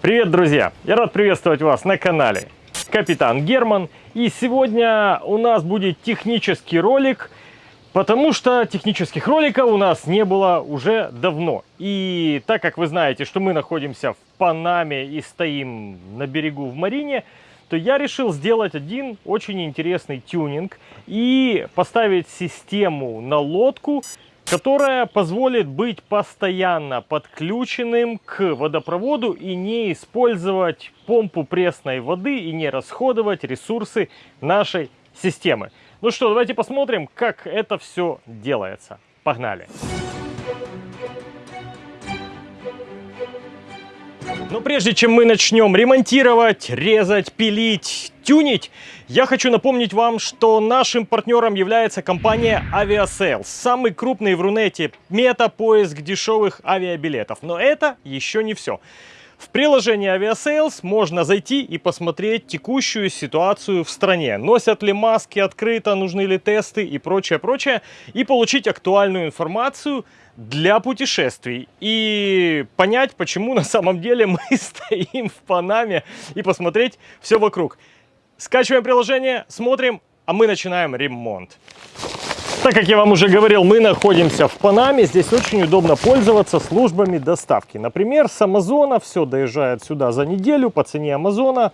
Привет, друзья! Я рад приветствовать вас на канале Капитан Герман. И сегодня у нас будет технический ролик, потому что технических роликов у нас не было уже давно. И так как вы знаете, что мы находимся в Панаме и стоим на берегу в Марине, то я решил сделать один очень интересный тюнинг и поставить систему на лодку, которая позволит быть постоянно подключенным к водопроводу и не использовать помпу пресной воды и не расходовать ресурсы нашей системы. Ну что, давайте посмотрим, как это все делается. Погнали! Но прежде чем мы начнем ремонтировать, резать, пилить, тюнить, я хочу напомнить вам, что нашим партнером является компания Aviasales, самый крупный в Рунете мета-поиск дешевых авиабилетов. Но это еще не все. В приложении Aviasales можно зайти и посмотреть текущую ситуацию в стране. Носят ли маски открыто, нужны ли тесты и прочее, прочее. И получить актуальную информацию для путешествий. И понять, почему на самом деле мы стоим в Панаме и посмотреть все вокруг. Скачиваем приложение, смотрим, а мы начинаем ремонт. Так как я вам уже говорил, мы находимся в Панаме. Здесь очень удобно пользоваться службами доставки. Например, с Амазона все доезжает сюда за неделю по цене Амазона.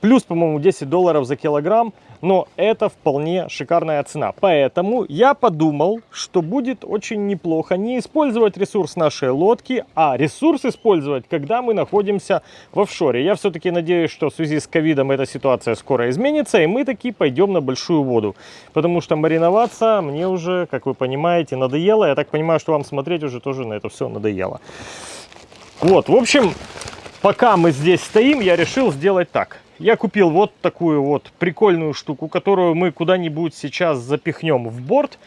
Плюс, по-моему, 10 долларов за килограмм но это вполне шикарная цена. Поэтому я подумал, что будет очень неплохо не использовать ресурс нашей лодки, а ресурс использовать, когда мы находимся в офшоре. Я все-таки надеюсь, что в связи с ковидом эта ситуация скоро изменится, и мы таки пойдем на большую воду. Потому что мариноваться мне уже, как вы понимаете, надоело. Я так понимаю, что вам смотреть уже тоже на это все надоело. Вот, в общем, пока мы здесь стоим, я решил сделать так я купил вот такую вот прикольную штуку, которую мы куда-нибудь сейчас запихнем в борт.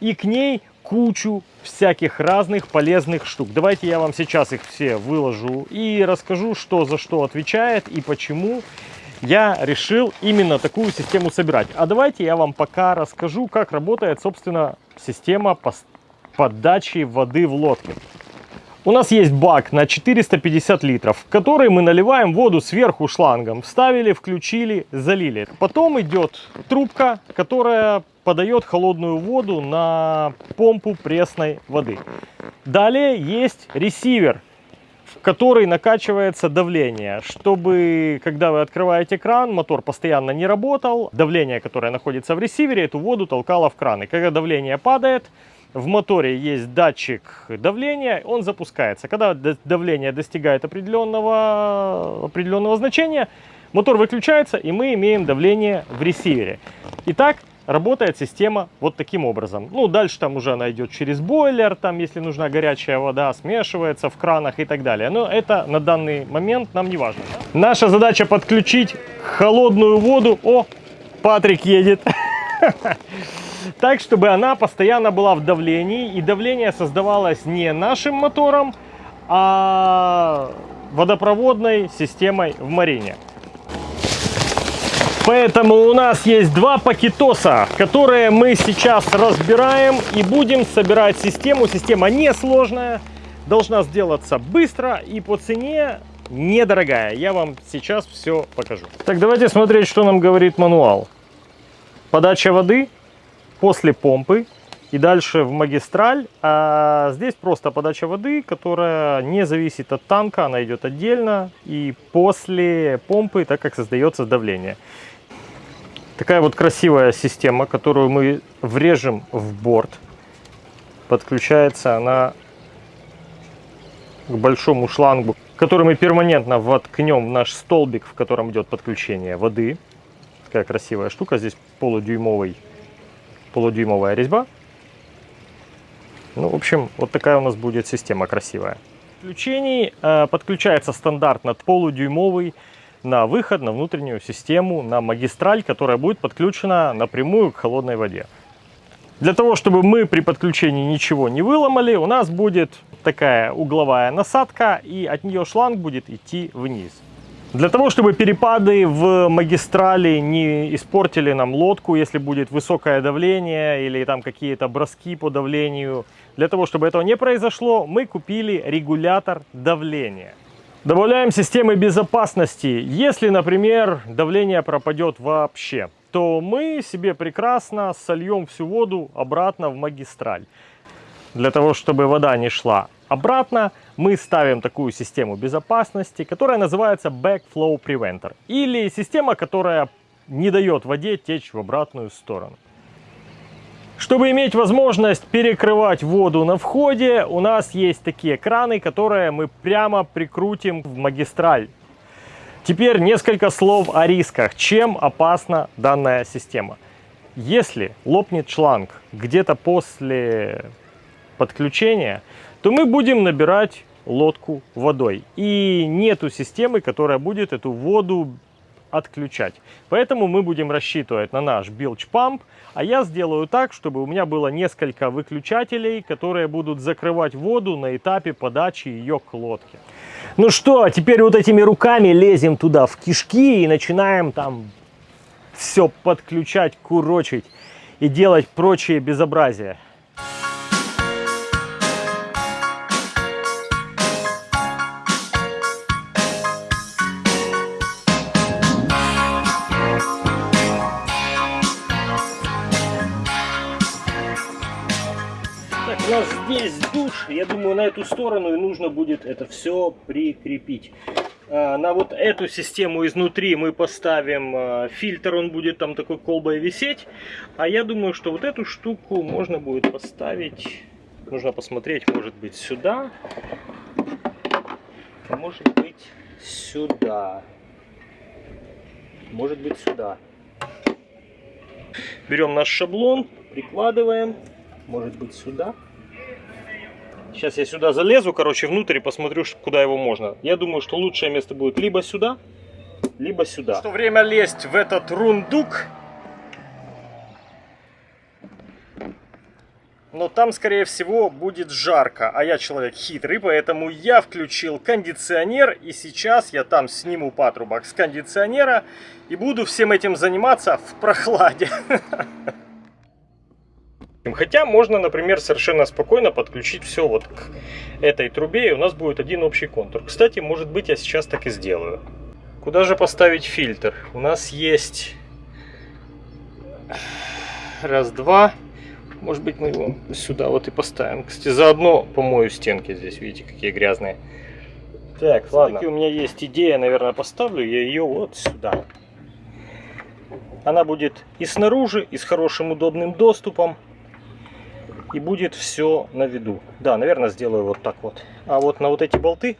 И к ней кучу всяких разных полезных штук. Давайте я вам сейчас их все выложу и расскажу, что за что отвечает и почему я решил именно такую систему собирать. А давайте я вам пока расскажу, как работает, собственно, система подачи воды в лодке. У нас есть бак на 450 литров, в который мы наливаем воду сверху шлангом. Вставили, включили, залили. Потом идет трубка, которая подает холодную воду на помпу пресной воды. Далее есть ресивер, в который накачивается давление, чтобы, когда вы открываете кран, мотор постоянно не работал, давление, которое находится в ресивере, эту воду толкало в кран. И когда давление падает, в моторе есть датчик давления, он запускается. Когда давление достигает определенного, определенного значения, мотор выключается, и мы имеем давление в ресивере. Итак, работает система вот таким образом. Ну, дальше там уже она идет через бойлер, там, если нужна горячая вода, смешивается в кранах и так далее. Но это на данный момент нам не важно. Наша задача подключить холодную воду. О, Патрик едет. так, чтобы она постоянно была в давлении, и давление создавалось не нашим мотором, а водопроводной системой в марине. Поэтому у нас есть два пакетоса, которые мы сейчас разбираем и будем собирать систему. Система несложная, должна сделаться быстро и по цене недорогая. Я вам сейчас все покажу. Так, давайте смотреть, что нам говорит мануал. Подача воды после помпы и дальше в магистраль. А здесь просто подача воды, которая не зависит от танка, она идет отдельно. И после помпы, так как создается давление. Такая вот красивая система, которую мы врежем в борт. Подключается она к большому шлангу, который мы перманентно воткнем в наш столбик, в котором идет подключение воды. Такая красивая штука, здесь полудюймовый полудюймовая резьба. Ну, в общем, вот такая у нас будет система красивая. Включений э, подключается стандартно полудюймовый на выход на внутреннюю систему, на магистраль, которая будет подключена напрямую к холодной воде. Для того, чтобы мы при подключении ничего не выломали, у нас будет такая угловая насадка, и от нее шланг будет идти вниз. Для того, чтобы перепады в магистрали не испортили нам лодку, если будет высокое давление или там какие-то броски по давлению, для того, чтобы этого не произошло, мы купили регулятор давления. Добавляем системы безопасности. Если, например, давление пропадет вообще, то мы себе прекрасно сольем всю воду обратно в магистраль. Для того, чтобы вода не шла обратно, мы ставим такую систему безопасности, которая называется Backflow Preventer. Или система, которая не дает воде течь в обратную сторону. Чтобы иметь возможность перекрывать воду на входе, у нас есть такие краны, которые мы прямо прикрутим в магистраль. Теперь несколько слов о рисках. Чем опасна данная система? Если лопнет шланг где-то после подключения, то мы будем набирать лодку водой. И нету системы, которая будет эту воду отключать. Поэтому мы будем рассчитывать на наш билч памп, а я сделаю так, чтобы у меня было несколько выключателей, которые будут закрывать воду на этапе подачи ее к лодке. Ну что, теперь вот этими руками лезем туда в кишки и начинаем там все подключать, курочить и делать прочие безобразия. Душ. Я думаю, на эту сторону и нужно будет это все прикрепить. А, на вот эту систему изнутри мы поставим а, фильтр, он будет там такой колбой висеть. А я думаю, что вот эту штуку можно будет поставить, нужно посмотреть, может быть сюда, может быть сюда, может быть сюда. Берем наш шаблон, прикладываем может быть сюда. Сейчас я сюда залезу, короче, внутрь и посмотрю, куда его можно. Я думаю, что лучшее место будет либо сюда, либо сюда. Что время лезть в этот рундук. Но там, скорее всего, будет жарко. А я человек хитрый, поэтому я включил кондиционер. И сейчас я там сниму патрубок с кондиционера. И буду всем этим заниматься в прохладе. Хотя можно, например, совершенно спокойно подключить все вот к этой трубе, и у нас будет один общий контур. Кстати, может быть, я сейчас так и сделаю. Куда же поставить фильтр? У нас есть раз, два. Может быть, мы его сюда вот и поставим. Кстати, заодно помою стенки здесь. Видите, какие грязные. Так, ладно. у меня есть идея, наверное, поставлю я ее вот сюда. Она будет и снаружи, и с хорошим удобным доступом и будет все на виду. Да, наверное, сделаю вот так вот. А вот на вот эти болты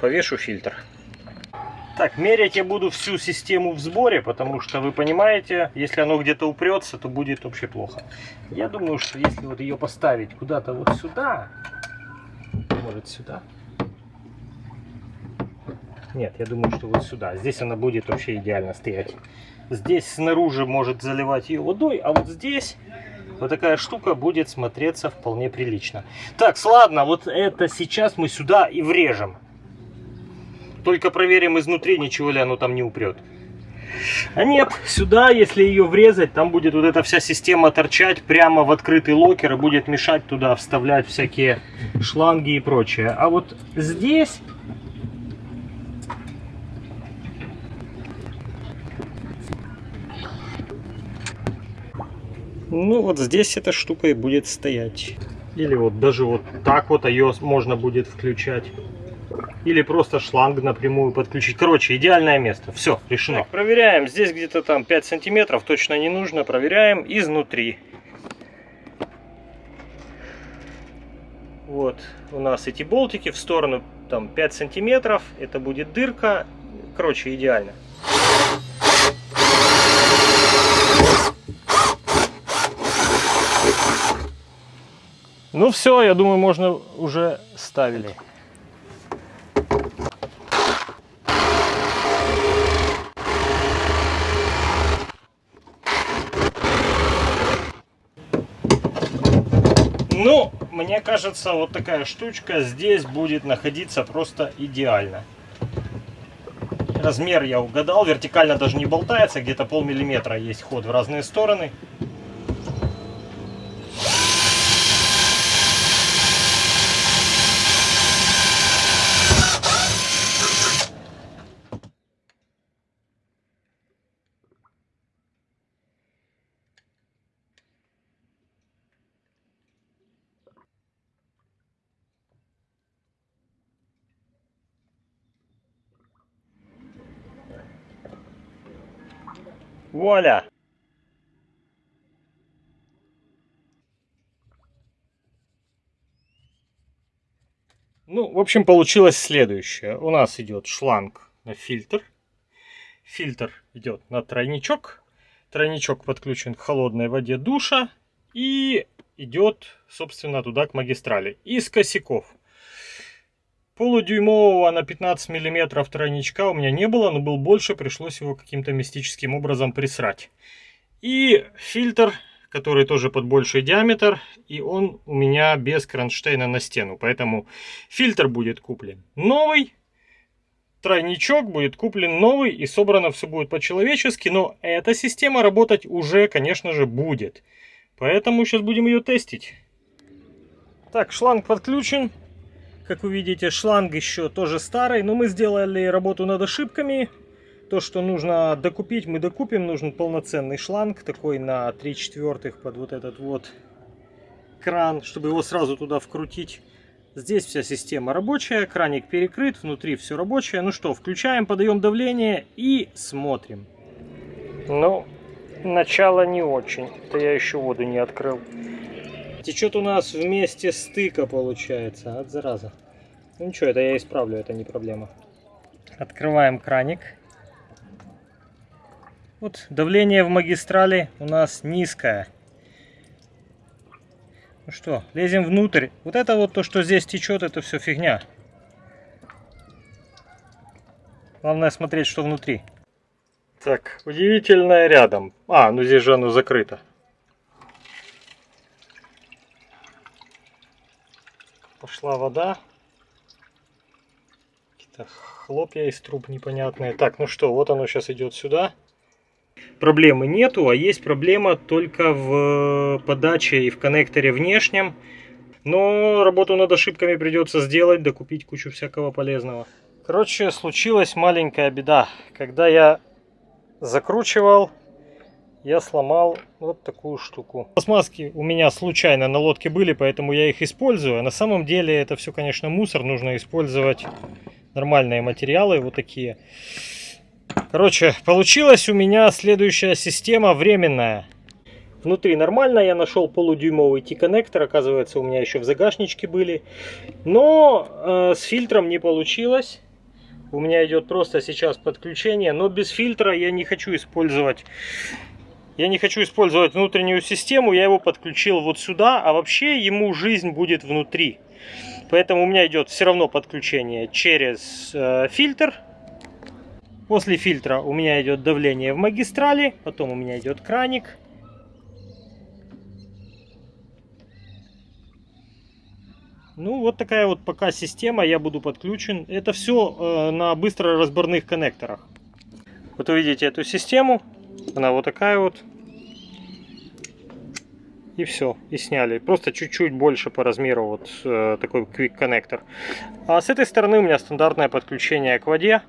повешу фильтр. Так, мерять я буду всю систему в сборе, потому что вы понимаете, если оно где-то упрется, то будет вообще плохо. Я думаю, что если вот ее поставить куда-то вот сюда, может сюда. Нет, я думаю, что вот сюда. Здесь она будет вообще идеально стоять. Здесь снаружи может заливать ее водой, а вот здесь вот такая штука будет смотреться вполне прилично. Так, ладно, вот это сейчас мы сюда и врежем. Только проверим изнутри, ничего ли оно там не упрет. А нет, сюда, если ее врезать, там будет вот эта вся система торчать прямо в открытый локер и будет мешать туда вставлять всякие шланги и прочее. А вот здесь Ну вот здесь эта штука и будет стоять. Или вот даже вот так вот ее можно будет включать. Или просто шланг напрямую подключить. Короче, идеальное место. Все, решено. Так, проверяем. Здесь где-то там 5 сантиметров. Точно не нужно. Проверяем изнутри. Вот у нас эти болтики в сторону там 5 сантиметров. Это будет дырка. Короче, идеально. Ну все, я думаю, можно уже ставили. Ну, мне кажется, вот такая штучка здесь будет находиться просто идеально. Размер я угадал, вертикально даже не болтается, где-то полмиллиметра есть ход в разные стороны. Вуаля! Ну, в общем, получилось следующее. У нас идет шланг на фильтр. Фильтр идет на тройничок. Тройничок подключен к холодной воде душа. И идет, собственно, туда к магистрали. Из косяков. Полудюймового на 15 миллиметров тройничка у меня не было, но был больше, пришлось его каким-то мистическим образом присрать. И фильтр который тоже под больший диаметр, и он у меня без кронштейна на стену, поэтому фильтр будет куплен новый, тройничок будет куплен новый, и собрано все будет по-человечески, но эта система работать уже, конечно же, будет. Поэтому сейчас будем ее тестить. Так, шланг подключен. Как вы видите, шланг еще тоже старый, но мы сделали работу над ошибками. То, что нужно докупить, мы докупим. Нужен полноценный шланг, такой на 3 четвертых под вот этот вот кран, чтобы его сразу туда вкрутить. Здесь вся система рабочая, краник перекрыт, внутри все рабочее. Ну что, включаем, подаем давление и смотрим. Ну, начало не очень. Это я еще воду не открыл. Течет у нас вместе стыка получается. От зараза. Ну ничего, это я исправлю, это не проблема. Открываем краник. Вот давление в магистрали у нас низкое. Ну что, лезем внутрь. Вот это вот то, что здесь течет, это все фигня. Главное смотреть, что внутри. Так, удивительное рядом. А, ну здесь же оно закрыто. Пошла вода. Какие-то хлопья из труб непонятные. Так, ну что, вот оно сейчас идет сюда проблемы нету, а есть проблема только в подаче и в коннекторе внешнем. Но работу над ошибками придется сделать, докупить кучу всякого полезного. Короче, случилась маленькая беда. Когда я закручивал, я сломал вот такую штуку. Пластмасски у меня случайно на лодке были, поэтому я их использую. А на самом деле это все, конечно, мусор. Нужно использовать нормальные материалы, вот такие. Короче, получилась у меня следующая система временная. Внутри нормально, я нашел полудюймовый T-коннектор, оказывается у меня еще в загашничке были. Но э, с фильтром не получилось. У меня идет просто сейчас подключение, но без фильтра я не хочу использовать я не хочу использовать внутреннюю систему, я его подключил вот сюда, а вообще ему жизнь будет внутри. Поэтому у меня идет все равно подключение через э, фильтр, После фильтра у меня идет давление в магистрали, потом у меня идет краник. Ну, вот такая вот пока система, я буду подключен. Это все э, на быстро разборных коннекторах. Вот увидите эту систему, она вот такая вот. И все, и сняли. Просто чуть-чуть больше по размеру вот э, такой quick коннектор. А с этой стороны у меня стандартное подключение к воде.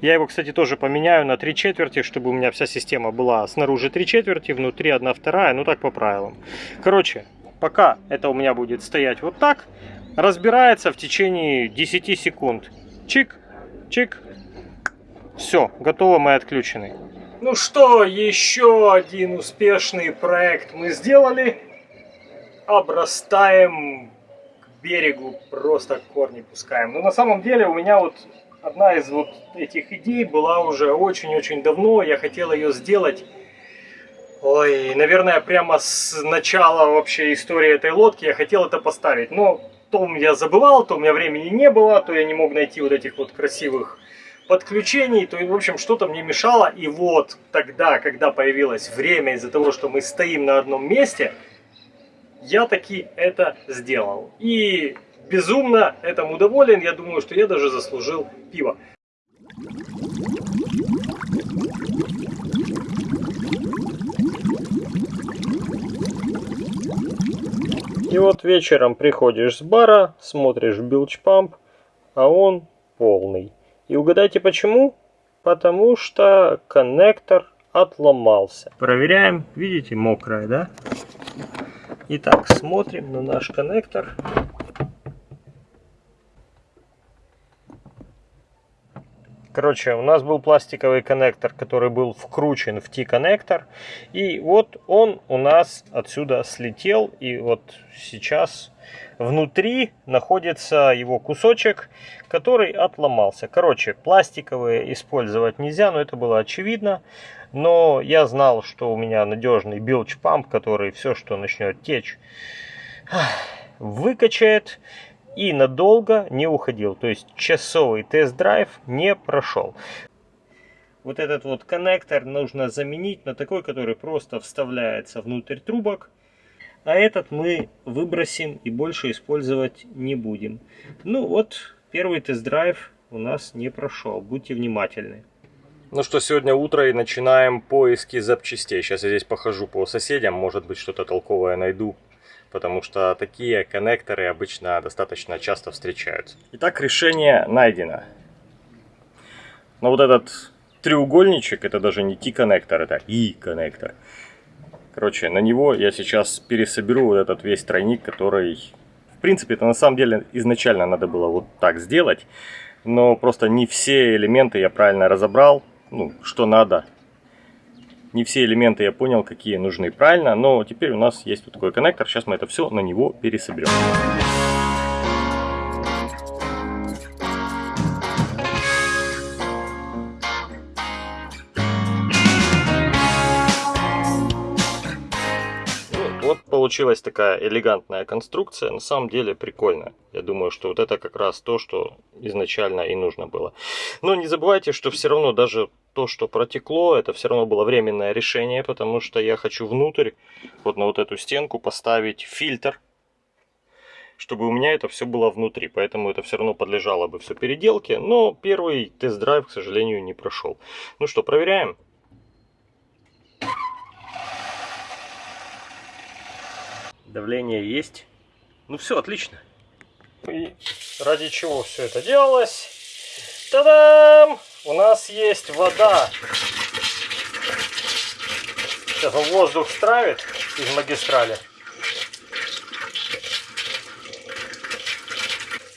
Я его, кстати, тоже поменяю на 3 четверти, чтобы у меня вся система была снаружи 3 четверти, внутри 1 вторая, ну так по правилам. Короче, пока это у меня будет стоять вот так, разбирается в течение 10 секунд. Чик, чик. Все, готово, мы отключены. Ну что, еще один успешный проект мы сделали. Обрастаем к берегу, просто корни пускаем. Но на самом деле у меня вот одна из вот этих идей была уже очень-очень давно. Я хотел ее сделать, ой, наверное, прямо с начала вообще истории этой лодки я хотел это поставить. Но то я забывал, то у меня времени не было, то я не мог найти вот этих вот красивых подключений, то, в общем, что-то мне мешало. И вот тогда, когда появилось время из-за того, что мы стоим на одном месте, я таки это сделал. И безумно этому доволен. Я думаю, что я даже заслужил пиво. И вот вечером приходишь с бара, смотришь билч-памп, а он полный. И угадайте почему? Потому что коннектор отломался. Проверяем. Видите, мокрая, да? Итак, смотрим на наш коннектор. Короче, у нас был пластиковый коннектор, который был вкручен в T-коннектор. И вот он у нас отсюда слетел. И вот сейчас внутри находится его кусочек, который отломался. Короче, пластиковые использовать нельзя, но это было очевидно. Но я знал, что у меня надежный билч-памп, который все, что начнет течь, выкачает и надолго не уходил. То есть часовый тест-драйв не прошел. Вот этот вот коннектор нужно заменить на такой, который просто вставляется внутрь трубок. А этот мы выбросим и больше использовать не будем. Ну вот, первый тест-драйв у нас не прошел. Будьте внимательны. Ну что, сегодня утро и начинаем поиски запчастей. Сейчас я здесь похожу по соседям, может быть что-то толковое найду. Потому что такие коннекторы обычно достаточно часто встречаются. Итак, решение найдено. Но вот этот треугольничек, это даже не T-коннектор, это И-коннектор. Короче, на него я сейчас пересоберу вот этот весь тройник, который... В принципе, это на самом деле изначально надо было вот так сделать. Но просто не все элементы я правильно разобрал ну, что надо. Не все элементы я понял, какие нужны правильно, но теперь у нас есть вот такой коннектор. Сейчас мы это все на него пересоберем. Получилась такая элегантная конструкция, на самом деле прикольная. Я думаю, что вот это как раз то, что изначально и нужно было. Но не забывайте, что все равно даже то, что протекло, это все равно было временное решение, потому что я хочу внутрь, вот на вот эту стенку поставить фильтр, чтобы у меня это все было внутри. Поэтому это все равно подлежало бы все переделке. Но первый тест-драйв, к сожалению, не прошел. Ну что, проверяем. Давление есть. Ну все, отлично. И ради чего все это делалось? Та-дам! У нас есть вода. Сейчас он воздух стравит из магистрали.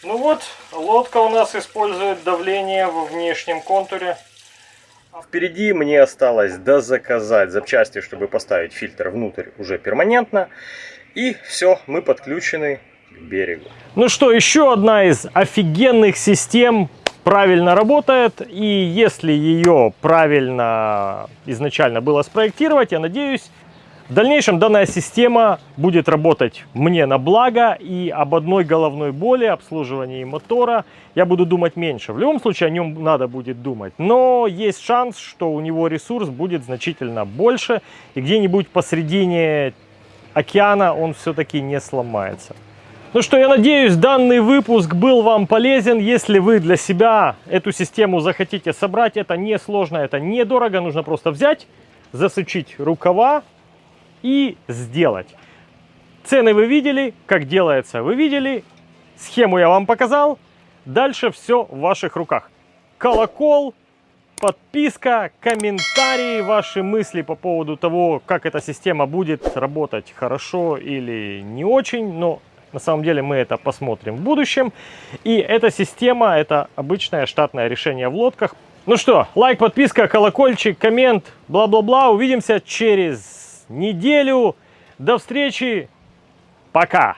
Ну вот, лодка у нас использует давление во внешнем контуре. Впереди мне осталось дозаказать запчасти, чтобы поставить фильтр внутрь уже перманентно. И все, мы подключены к берегу. Ну что, еще одна из офигенных систем правильно работает. И если ее правильно изначально было спроектировать, я надеюсь, в дальнейшем данная система будет работать мне на благо. И об одной головной боли, обслуживании мотора я буду думать меньше. В любом случае о нем надо будет думать. Но есть шанс, что у него ресурс будет значительно больше. И где-нибудь посредине океана он все-таки не сломается. Ну что, я надеюсь, данный выпуск был вам полезен. Если вы для себя эту систему захотите собрать, это не сложно, это недорого. Нужно просто взять, засучить рукава и сделать. Цены вы видели, как делается вы видели. Схему я вам показал. Дальше все в ваших руках. Колокол, подписка, комментарии, ваши мысли по поводу того, как эта система будет работать хорошо или не очень. Но на самом деле мы это посмотрим в будущем. И эта система, это обычное штатное решение в лодках. Ну что, лайк, подписка, колокольчик, коммент, бла-бла-бла. Увидимся через неделю. До встречи. Пока.